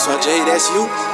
so Jay, that's you.